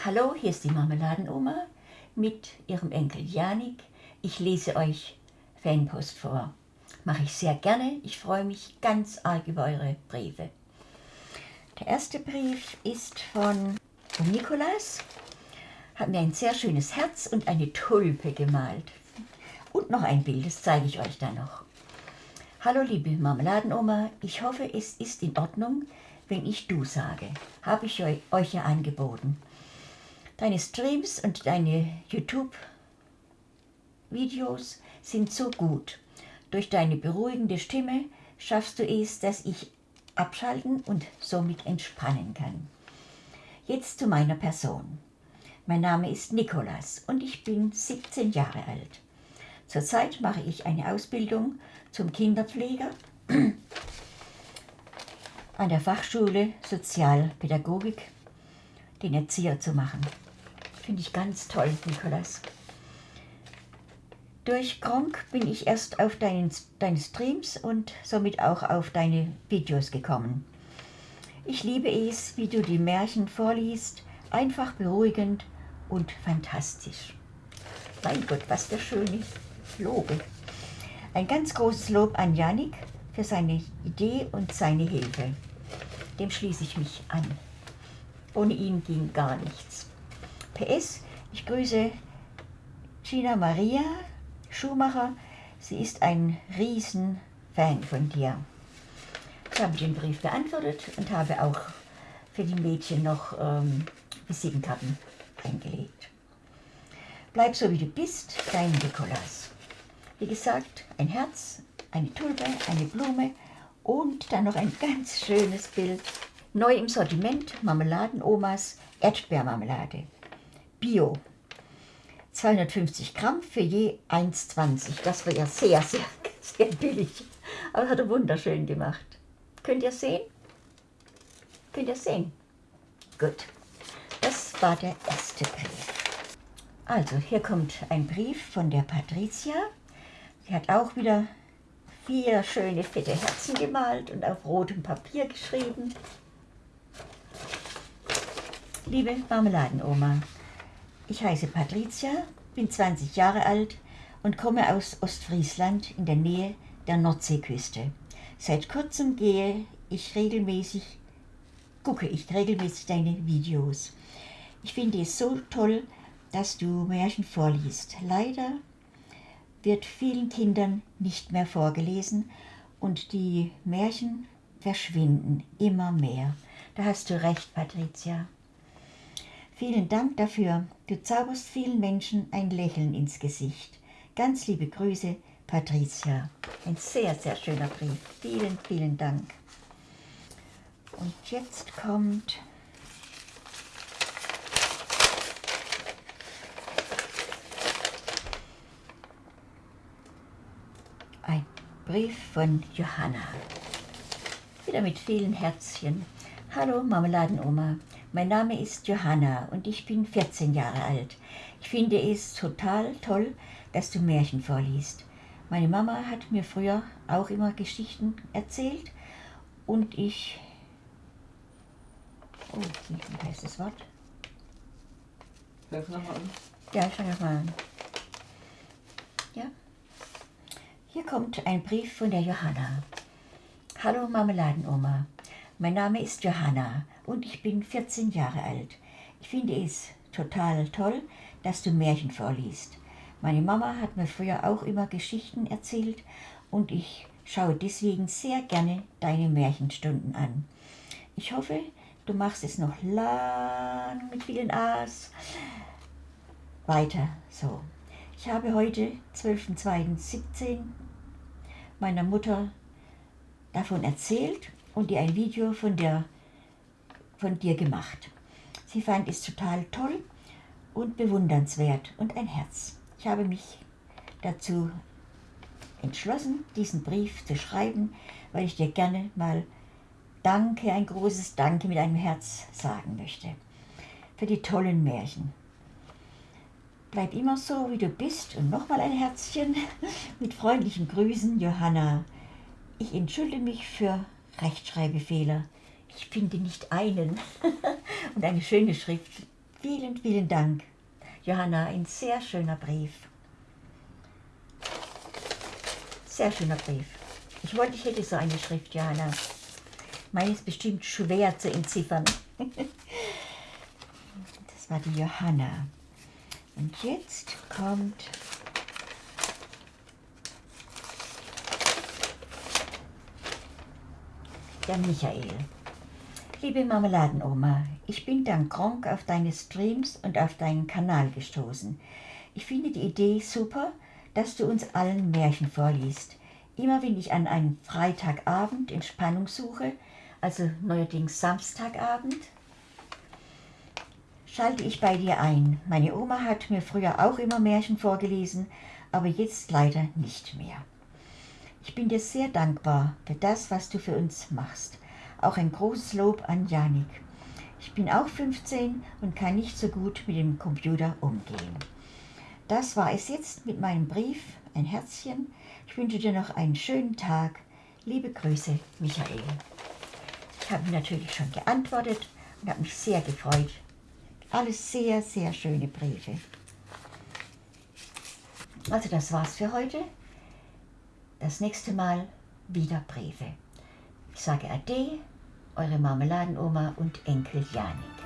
Hallo, hier ist die Marmeladenoma mit ihrem Enkel Janik. Ich lese euch Fanpost vor. Mache ich sehr gerne. Ich freue mich ganz arg über eure Briefe. Der erste Brief ist von Nikolas. Hat mir ein sehr schönes Herz und eine Tulpe gemalt. Und noch ein Bild, das zeige ich euch dann noch. Hallo liebe Marmeladenoma, ich hoffe es ist in Ordnung, wenn ich du sage. Habe ich euch ja angeboten. Deine Streams und deine YouTube-Videos sind so gut. Durch deine beruhigende Stimme schaffst du es, dass ich abschalten und somit entspannen kann. Jetzt zu meiner Person. Mein Name ist Nikolas und ich bin 17 Jahre alt. Zurzeit mache ich eine Ausbildung zum Kinderpfleger an der Fachschule Sozialpädagogik, den Erzieher zu machen. Finde ich ganz toll, Nikolas. Durch Gronk bin ich erst auf deinen, deine Streams und somit auch auf deine Videos gekommen. Ich liebe es, wie du die Märchen vorliest, einfach beruhigend und fantastisch. Mein Gott, was für schöne Lobe. Ein ganz großes Lob an Janik für seine Idee und seine Hilfe. Dem schließe ich mich an. Ohne ihn ging gar nichts. PS, ich grüße Gina Maria Schumacher. Sie ist ein Riesenfan von dir. Ich habe den Brief beantwortet und habe auch für die Mädchen noch ähm, Visitenkarten eingelegt. Bleib so wie du bist, dein Nikolas. Wie gesagt, ein Herz, eine Tulpe, eine Blume und dann noch ein ganz schönes Bild. Neu im Sortiment Marmeladenomas Erdbeermarmelade. Bio. 250 Gramm für je 1,20. Das war ja sehr, sehr, sehr billig. Aber hat er wunderschön gemacht. Könnt ihr sehen? Könnt ihr sehen? Gut. Das war der erste Brief. Also, hier kommt ein Brief von der Patricia. Sie hat auch wieder vier schöne fette Herzen gemalt und auf rotem Papier geschrieben. Liebe Marmeladenoma, ich heiße Patricia, bin 20 Jahre alt und komme aus Ostfriesland in der Nähe der Nordseeküste. Seit kurzem gehe ich regelmäßig, gucke ich regelmäßig deine Videos. Ich finde es so toll, dass du Märchen vorliest. Leider wird vielen Kindern nicht mehr vorgelesen und die Märchen verschwinden immer mehr. Da hast du recht, Patricia. Vielen Dank dafür. Du zauberst vielen Menschen ein Lächeln ins Gesicht. Ganz liebe Grüße, Patricia. Ein sehr, sehr schöner Brief. Vielen, vielen Dank. Und jetzt kommt ein Brief von Johanna. Wieder mit vielen Herzchen. Hallo Marmeladenoma. Mein Name ist Johanna und ich bin 14 Jahre alt. Ich finde es total toll, dass du Märchen vorliest. Meine Mama hat mir früher auch immer Geschichten erzählt und ich... Oh, wie heißt das Wort? Hör nochmal an. Ja, ich fange nochmal an. Ja. Hier kommt ein Brief von der Johanna. Hallo Marmeladenoma. Mein Name ist Johanna und ich bin 14 Jahre alt. Ich finde es total toll, dass du Märchen vorliest. Meine Mama hat mir früher auch immer Geschichten erzählt und ich schaue deswegen sehr gerne deine Märchenstunden an. Ich hoffe, du machst es noch lang mit vielen A's. Weiter so. Ich habe heute, 12.02.17, meiner Mutter davon erzählt und ihr ein Video von, der, von dir gemacht. Sie fand es total toll und bewundernswert und ein Herz. Ich habe mich dazu entschlossen, diesen Brief zu schreiben, weil ich dir gerne mal Danke, ein großes Danke mit einem Herz sagen möchte. Für die tollen Märchen. Bleib immer so, wie du bist und nochmal ein Herzchen mit freundlichen Grüßen, Johanna. Ich entschuldige mich für Rechtschreibfehler. Ich finde nicht einen. Und eine schöne Schrift Vielen, vielen Dank. Johanna, ein sehr schöner Brief. Sehr schöner Brief. Ich wollte, ich hätte so eine Schrift, Johanna. Meine ist bestimmt schwer zu entziffern. Das war die Johanna. Und jetzt kommt der Michael. Liebe Marmeladenoma, ich bin dank Gronk auf deine Streams und auf deinen Kanal gestoßen. Ich finde die Idee super, dass du uns allen Märchen vorliest. Immer wenn ich an einem Freitagabend Entspannung suche, also neuerdings Samstagabend, schalte ich bei dir ein. Meine Oma hat mir früher auch immer Märchen vorgelesen, aber jetzt leider nicht mehr. Ich bin dir sehr dankbar für das, was du für uns machst. Auch ein großes Lob an Janik. Ich bin auch 15 und kann nicht so gut mit dem Computer umgehen. Das war es jetzt mit meinem Brief. Ein Herzchen. Ich wünsche dir noch einen schönen Tag. Liebe Grüße, Michael. Ich habe natürlich schon geantwortet und habe mich sehr gefreut. Alles sehr, sehr schöne Briefe. Also das war's für heute. Das nächste Mal wieder Briefe. Ich sage Ade, eure Marmeladenoma und Enkel Janik.